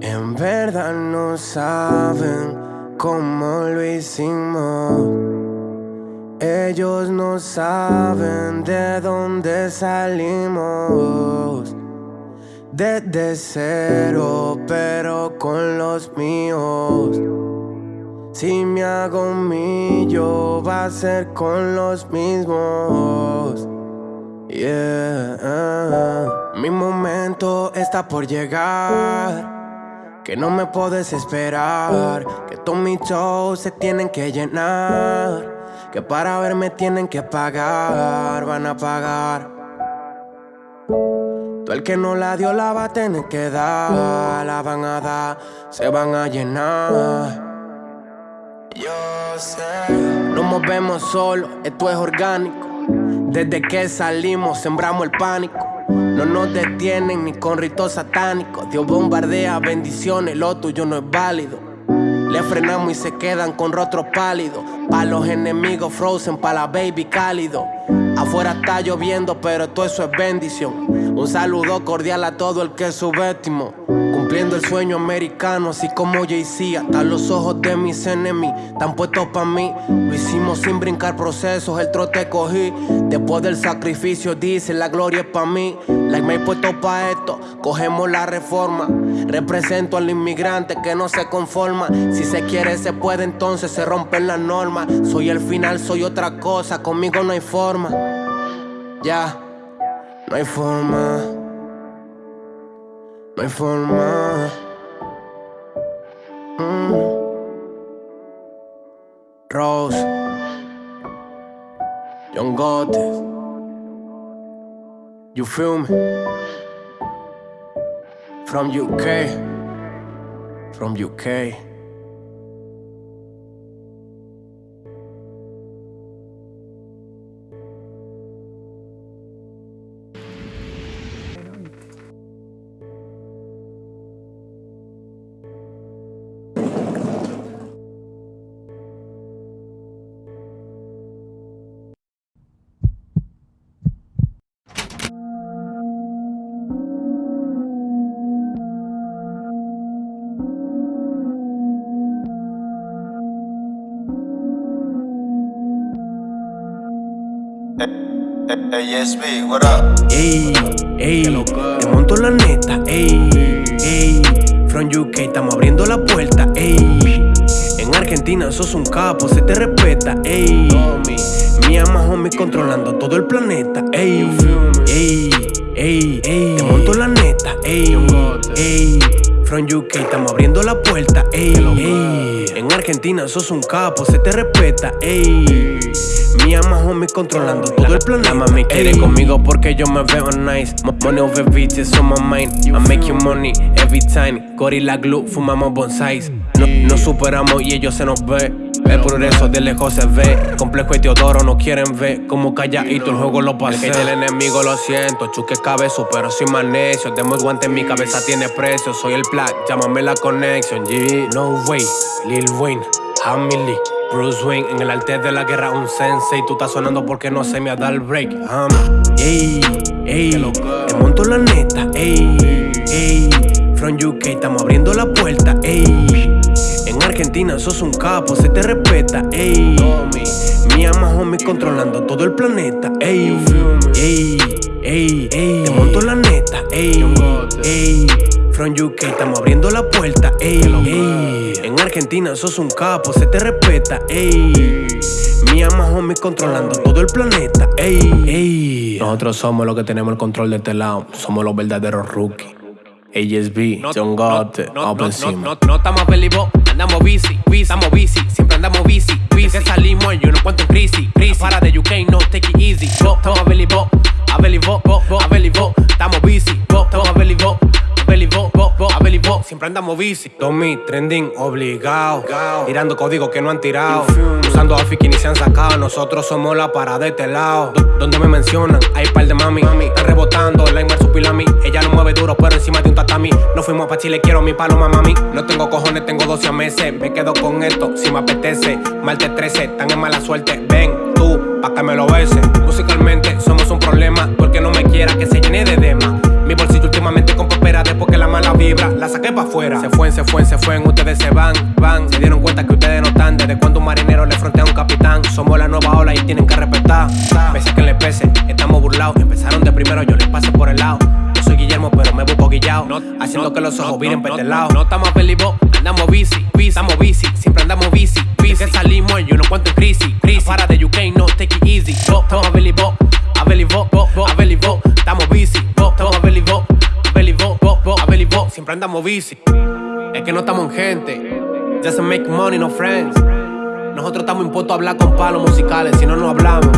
En verdad no saben cómo lo hicimos. Ellos no saben de dónde salimos. Desde cero, pero con los míos. Si me hago mío, va a ser con los mismos. Yeah, mi momento está por llegar. Que no me puedes esperar. Que todos mis shows se tienen que llenar. Que para verme tienen que pagar. Van a pagar. Todo el que no la dio la va a tener que dar. La van a dar, se van a llenar. Nos movemos solo, esto es orgánico. Desde que salimos sembramos el pánico. No nos detienen ni con ritos satánicos. Dios bombardea bendiciones, lo tuyo no es válido. Le frenamos y se quedan con rostros pálidos. Pa' los enemigos frozen, pa' la baby cálido. Afuera está lloviendo, pero todo eso es bendición. Un saludo cordial a todo el que subestimó. Cumpliendo el sueño americano, así como Jay-Z. Hasta los ojos de mis enemigos están puestos para mí. Lo hicimos sin brincar procesos, el trote cogí. Después del sacrificio, dice la gloria es para mí. Like me he puesto pa' esto, cogemos la reforma. Represento al inmigrante que no se conforma. Si se quiere, se puede, entonces se rompen las normas. Soy el final, soy otra cosa, conmigo no hay forma. Ya, no hay forma. No hay forma. Mm. Rose. John Gottes. You feel me? From UK. From UK. ASB, what up? Ey, ey, te monto la neta, ey, ey. From UK estamos abriendo la puerta, ey. En Argentina sos un capo, se te respeta, ey. Mi ama homie controlando todo el planeta, ey. Ey, ey, ey. Te monto la neta, ey, ey. From UK estamos abriendo la puerta, ey, ey. En Argentina sos un capo, se te respeta, ey. Mi ama homie controlando todo el planeta. La mami quiere conmigo porque yo me veo nice. Money over bitches on my mind. I make you money every time. Gorilla glue, fumamos bonsais. No, nos superamos y ellos se nos ve. El progreso de lejos se ve. Complejo y Teodoro no quieren ver. Como calladito el juego lo pasé. El del enemigo lo siento. Chuque cabezo, pero soy más necio. Demo el guante en mi cabeza tiene precio. Soy el plat, llámame la conexión. G. No way, Lil Wayne, Hamilly. Bruce Wayne en el arte de la guerra, un sensei. Tú estás sonando porque no se me ha dado el break. Um, ey, ey, te monto la neta, ey, ey. From UK estamos abriendo la puerta, ey. En Argentina sos un capo, se te respeta, ey. Mi ama homie controlando todo el planeta, ey, ey, ey, ey. Te monto la neta, ey, ey. From UK estamos abriendo la puerta, ey, ey. En Argentina sos un capo, se te respeta, ey. Mi ama homie controlando todo el planeta, ey, ey. Nosotros somos los que tenemos el control de este lado, somos los verdaderos rookies. ASB, John no, up encima. no, no, no estamos felices, andamos bici, bici, estamos bici, siempre andamos bici, bici. Que salimos y uno cuento en crisis, crisis. Para de UK, no take it easy. Go, estamos a belly bo, a belly bo, bo, bo, a belly bo. Estamos bici, go, estamos a belly bo, a belly bo, siempre andamos bici. Tommy, trending, obligado. Tirando códigos que no han tirado. Usando outfit que ni se han sacado. Nosotros somos la parada de este lado. D donde me mencionan, hay par de mami. Están rebotando, la like supilami. Ella no mueve duro, pero encima de un tatami. No fuimos pa' Chile, quiero mi paloma, mami. No tengo cojones, tengo 12 meses. Me quedo con esto, si me apetece. Martes 13, tan en mala suerte. Ven, tú, pa' que me lo beses. Musicalmente, somos un problema. Porque no me quiera que se llene de demás. Mi bolsillo últimamente con papera, después que la mala van, van. Se dieron cuenta que ustedes no están. Desde cuando un marinero le frontea a un capitán. Somos la nueva ola y tienen que respetar. Pese que le pese, estamos burlados. Empezaron de primero, yo les pasé por el lado. Yo soy Guillermo, pero me busco guillado. haciendo que los ojos viren para este lado. No estamos felices, andamos bici, bici, estamos bici. Siempre andamos bici, bici. Que salimos y uno cuento en crisis. crisis. Para de UK, no take it easy. Estamos siempre andamos bici. Es que no estamos en gente, just make money, no friends. Nosotros estamos impuestos a hablar con palos musicales, si no, no hablamos.